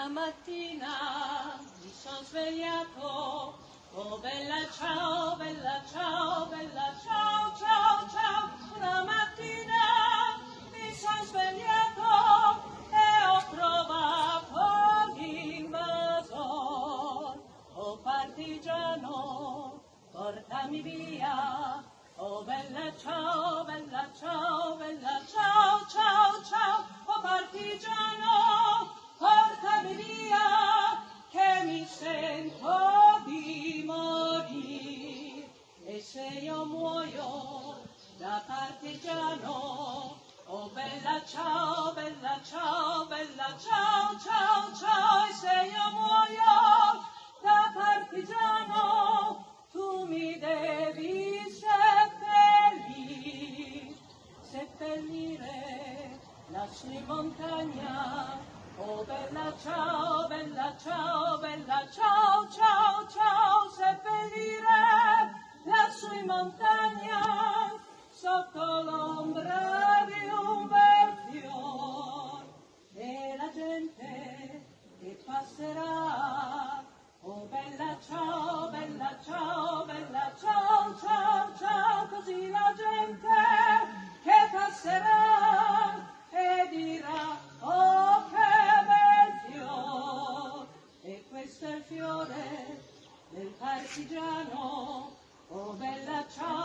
Una mattina mi sono svegliato, oh bella ciao, bella ciao, bella ciao, ciao, ciao. Una mattina mi sono svegliato e ho trovato l'invasor. Oh partigiano, portami via. Oh bella ciao, bella ciao, da partigiano, oh bella ciao, bella ciao, bella ciao, ciao, ciao. E se io muoio da partigiano, tu mi devi seppellire, seppellire lassù in montagna. Oh bella ciao, bella ciao, bella partigiano, oh bella ciao.